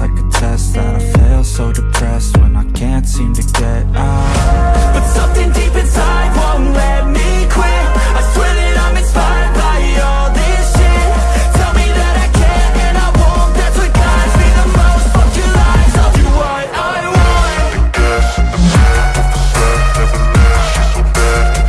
like a test